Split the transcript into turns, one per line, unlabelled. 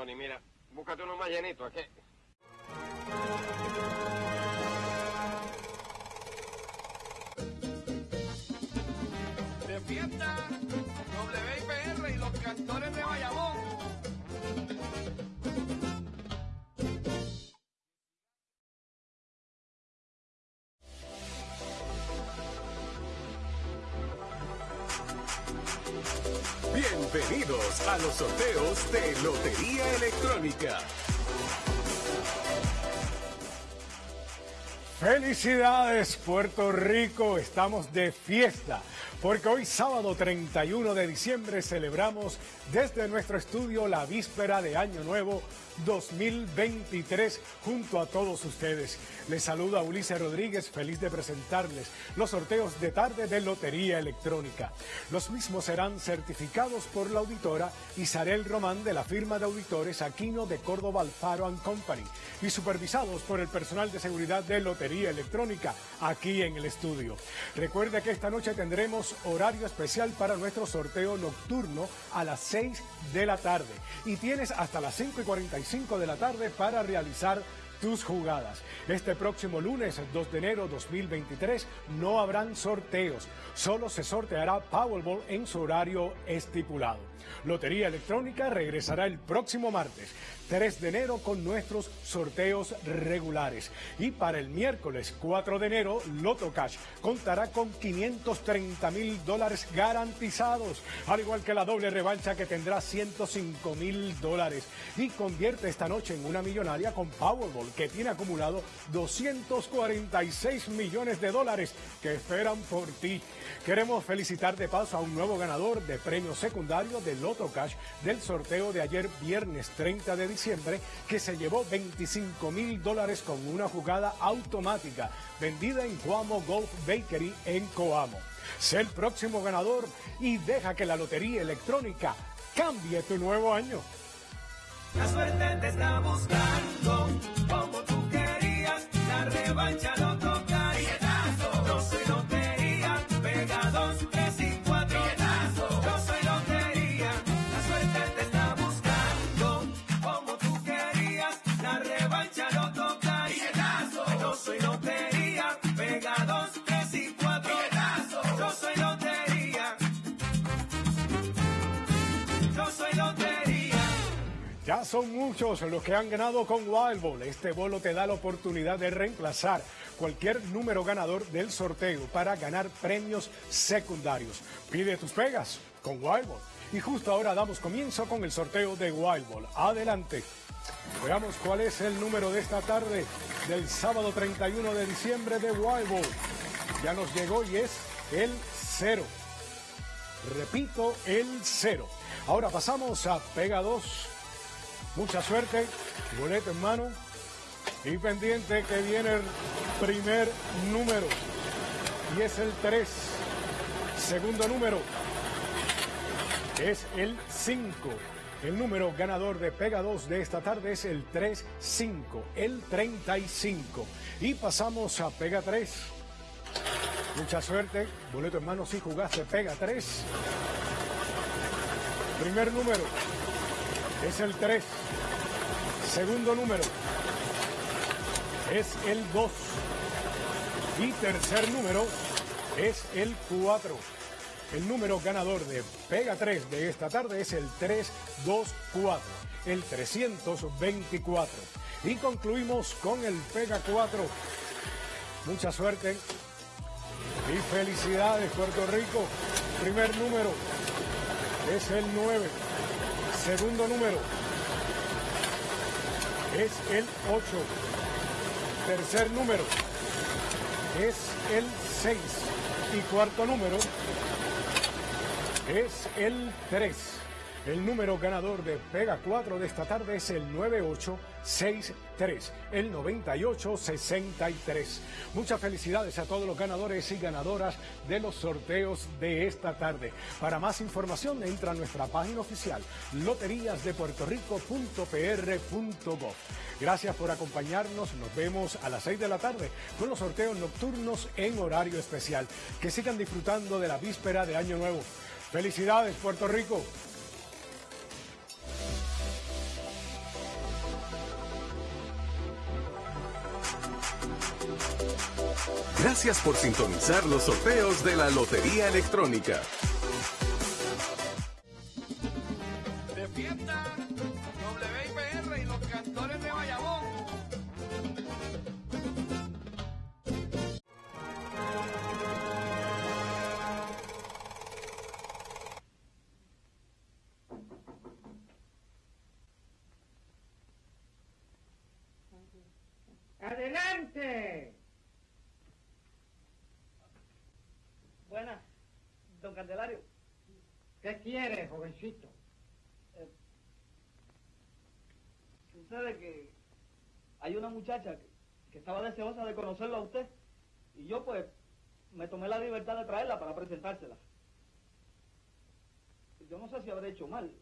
Johnny. Mira, búscate uno más llenito, aquí.
Bienvenidos a los sorteos de Lotería Electrónica.
Felicidades Puerto Rico, estamos de fiesta, porque hoy sábado 31 de diciembre celebramos desde nuestro estudio la víspera de Año Nuevo 2023 junto a todos ustedes. Les saluda Ulises Rodríguez, feliz de presentarles los sorteos de tarde de Lotería Electrónica. Los mismos serán certificados por la auditora Isabel Román de la firma de auditores Aquino de Córdoba Alfaro Company y supervisados por el personal de seguridad de Lotería Electrónica aquí en el estudio. Recuerde que esta noche tendremos horario especial para nuestro sorteo nocturno a las 6 de la tarde. Y tienes hasta las 5 y 45 de la tarde para realizar tus jugadas. Este próximo lunes 2 de enero 2023 no habrán sorteos, solo se sorteará Powerball en su horario estipulado. Lotería Electrónica regresará el próximo martes 3 de enero con nuestros sorteos regulares. Y para el miércoles 4 de enero, Loto Cash contará con 530 mil dólares garantizados, al igual que la doble revancha que tendrá 105 mil dólares. Y convierte esta noche en una millonaria con Powerball, que tiene acumulado 246 millones de dólares que esperan por ti. Queremos felicitar de paso a un nuevo ganador de premio secundario de Loto Cash del sorteo de ayer viernes 30 de diciembre que se llevó 25 mil dólares con una jugada automática vendida en Coamo Golf Bakery en Coamo. Sé el próximo ganador y deja que la lotería electrónica cambie tu nuevo año.
La suerte te está buscando
son muchos los que han ganado con Wild Ball. Este bolo te da la oportunidad de reemplazar cualquier número ganador del sorteo para ganar premios secundarios. Pide tus pegas con Wild Ball. Y justo ahora damos comienzo con el sorteo de Wild Ball. Adelante. Veamos cuál es el número de esta tarde del sábado 31 de diciembre de Wild Ball. Ya nos llegó y es el cero. Repito, el cero. Ahora pasamos a Pega 2. Mucha suerte, boleto en mano y pendiente que viene el primer número y es el 3. Segundo número es el 5. El número ganador de Pega 2 de esta tarde es el 35, el 35. Y pasamos a Pega 3. Mucha suerte, boleto en mano si jugaste Pega 3. Primer número es el 3. Segundo número es el 2. Y tercer número es el 4. El número ganador de Pega 3 de esta tarde es el 324, el 324. Y concluimos con el Pega 4. Mucha suerte y felicidades Puerto Rico. Primer número es el 9. Segundo número es el 8. Tercer número es el 6. Y cuarto número es el 3. El número ganador de Pega 4 de esta tarde es el 9863, el 9863. Muchas felicidades a todos los ganadores y ganadoras de los sorteos de esta tarde. Para más información entra a nuestra página oficial loteríasdepuertorico.pr.gov. Gracias por acompañarnos. Nos vemos a las 6 de la tarde con los sorteos nocturnos en horario especial. Que sigan disfrutando de la víspera de Año Nuevo. Felicidades, Puerto Rico.
Gracias por sintonizar los sorteos de la Lotería Electrónica.
Don Candelario.
¿Qué quiere, jovencito?
Sucede que hay una muchacha que, que estaba deseosa de conocerlo a usted y yo pues me tomé la libertad de traerla para presentársela. Yo no sé si habré hecho mal.